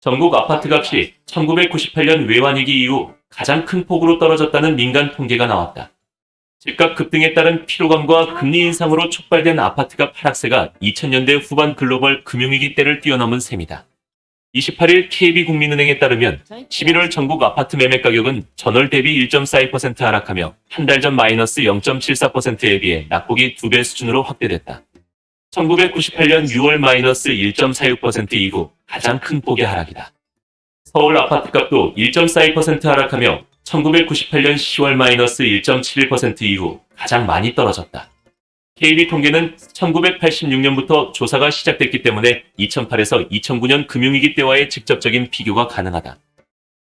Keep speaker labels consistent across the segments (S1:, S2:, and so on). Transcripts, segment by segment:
S1: 전국 아파트 값이 1998년 외환위기 이후 가장 큰 폭으로 떨어졌다는 민간 통계가 나왔다. 집값 급등에 따른 피로감과 금리 인상으로 촉발된 아파트값 하락세가 2000년대 후반 글로벌 금융위기 때를 뛰어넘은 셈이다. 28일 KB국민은행에 따르면 11월 전국 아파트 매매 가격은 전월 대비 1.42% 하락하며 한 달 전 마이너스 0.74%에 비해 낙폭이 2배 수준으로 확대됐다. 1998년 6월 마이너스 1.46% 이후 가장 큰 폭의 하락이다. 서울 아파트값도 1.42% 하락하며 1998년 10월 마이너스 1.71% 이후 가장 많이 떨어졌다. KB 통계는 1986년부터 조사가 시작됐기 때문에 2008에서 2009년 금융위기 때와의 직접적인 비교가 가능하다.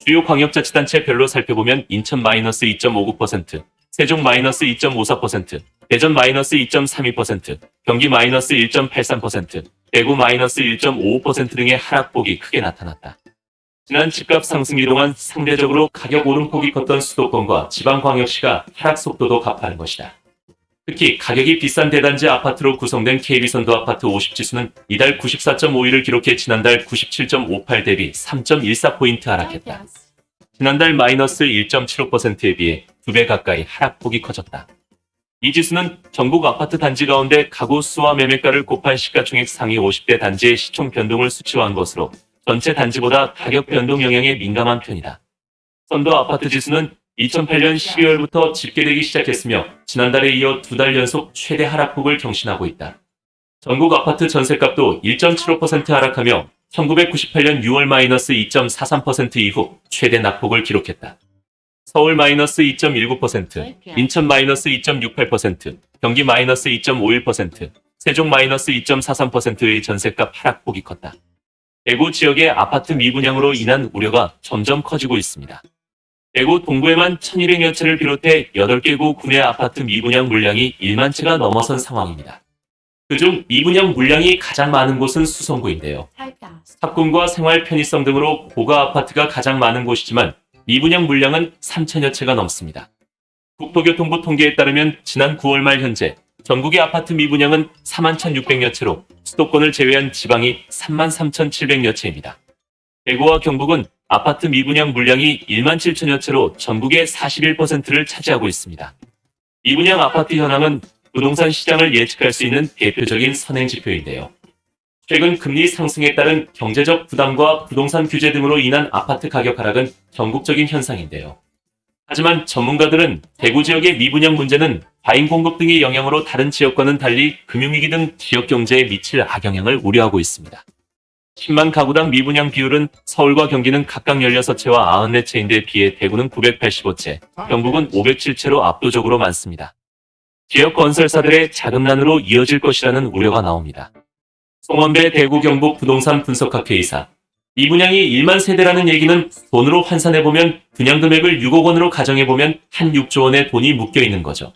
S1: 주요 광역자치단체별로 살펴보면 인천 마이너스 2.59%, 세종 마이너스 2.54%, 대전 마이너스 2.32%, 경기 마이너스 1.83%, 대구 마이너스 1.55% 등의 하락폭이 크게 나타났다. 지난 집값 상승기 동안 상대적으로 가격 오름폭이 컸던 수도권과 지방광역시가 하락 속도도 가파른 것이다. 특히 가격이 비싼 대단지 아파트로 구성된 KB선도 아파트 50지수는 이달 94.51을 기록해 지난달 97.58 대비 3.14포인트 하락했다. 지난달 마이너스 1.75%에 비해 2배 가까이 하락폭이 커졌다. 이 지수는 전국 아파트 단지 가운데 가구 수와 매매가를 곱한 시가총액 상위 50대 단지의 시총 변동을 수치화한 것으로 전체 단지보다 가격 변동 영향에 민감한 편이다. 선도 아파트 지수는 2008년 12월부터 집계되기 시작했으며 지난달에 이어 두 달 연속 최대 하락폭을 경신하고 있다. 전국 아파트 전세값도 1.75% 하락하며 1998년 6월 마이너스 2.43% 이후 최대 낙폭을 기록했다. 서울 마이너스 2.19%, 인천 마이너스 2.68%, 경기 마이너스 2.51%, 세종 마이너스 2.43%의 전세값 하락폭이 컸다. 대구 지역의 아파트 미분양으로 인한 우려가 점점 커지고 있습니다. 대구 동구에만 1200여 채를 비롯해 8개 구 군의 아파트 미분양 물량이 1만 채가 넘어선 상황입니다. 그중 미분양 물량이 가장 많은 곳은 수성구인데요. 학군과 생활 편의성 등으로 고가 아파트가 가장 많은 곳이지만 미분양 물량은 3천여 채가 넘습니다. 국토교통부 통계에 따르면 지난 9월 말 현재 전국의 아파트 미분양은 4만 1,600여 채로 수도권을 제외한 지방이 3만 3,700여 채입니다. 대구와 경북은 아파트 미분양 물량이 1만 7천여 채로 전국의 41%를 차지하고 있습니다. 미분양 아파트 현황은 부동산 시장을 예측할 수 있는 대표적인 선행 지표인데요. 최근 금리 상승에 따른 경제적 부담과 부동산 규제 등으로 인한 아파트 가격 하락은 전국적인 현상인데요. 하지만 전문가들은 대구 지역의 미분양 문제는 과잉 공급 등의 영향으로 다른 지역과는 달리 금융위기 등 지역 경제에 미칠 악영향을 우려하고 있습니다. 10만 가구당 미분양 비율은 서울과 경기는 각각 16채와 94채인데 비해 대구는 985채, 경북은 507채로 압도적으로 많습니다. 지역 건설사들의 자금난으로 이어질 것이라는 우려가 나옵니다. 송원배 대구 경북 부동산 분석학회 이사 미분양이 1만 세대라는 얘기는 돈으로 환산해보면 분양 금액을 6억 원으로 가정해보면 한 6조 원의 돈이 묶여 있는 거죠.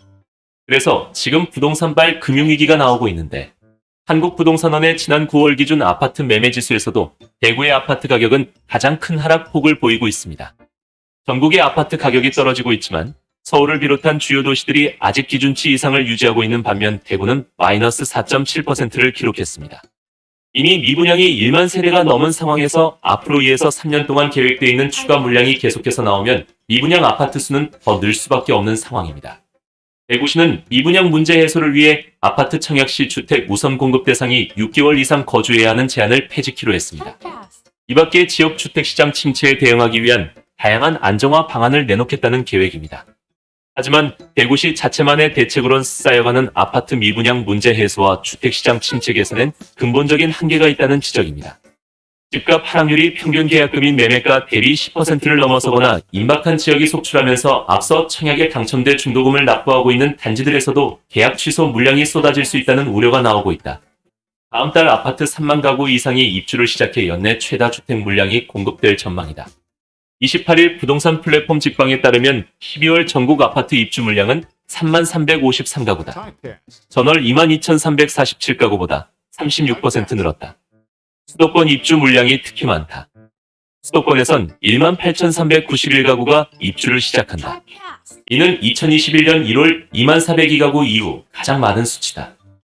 S1: 그래서 지금 부동산발 금융위기가 나오고 있는데 한국부동산원의 지난 9월 기준 아파트 매매 지수에서도 대구의 아파트 가격은 가장 큰 하락폭을 보이고 있습니다. 전국의 아파트 가격이 떨어지고 있지만 서울을 비롯한 주요 도시들이 아직 기준치 이상을 유지하고 있는 반면 대구는 마이너스 4.7%를 기록했습니다. 이미 미분양이 1만 세대가 넘은 상황에서 앞으로 2에서 3년 동안 계획되어 있는 추가 물량이 계속해서 나오면 미분양 아파트 수는 더 늘 수밖에 없는 상황입니다. 대구시는 미분양 문제 해소를 위해 아파트 청약 시 주택 우선 공급 대상이 6개월 이상 거주해야 하는 제한을 폐지키로 했습니다. 이 밖에 지역 주택시장 침체에 대응하기 위한 다양한 안정화 방안을 내놓겠다는 계획입니다. 하지만 대구시 자체만의 대책으론 쌓여가는 아파트 미분양 문제 해소와 주택시장 침체 개선엔 근본적인 한계가 있다는 지적입니다. 집값 하락률이 평균 계약금인 매매가 대비 10%를 넘어서거나 임박한 지역이 속출하면서 앞서 청약에 당첨돼 중도금을 납부하고 있는 단지들에서도 계약 취소 물량이 쏟아질 수 있다는 우려가 나오고 있다. 다음 달 아파트 3만 가구 이상이 입주를 시작해 연내 최다 주택 물량이 공급될 전망이다. 28일 부동산 플랫폼 직방에 따르면 12월 전국 아파트 입주 물량은 3만 353가구다. 전월 2만 2,347가구보다 36% 늘었다. 수도권 입주 물량이 특히 많다. 수도권에선 1만 8,391가구가 입주를 시작한다. 이는 2021년 1월 2만 402가구 이후 가장 많은 수치다.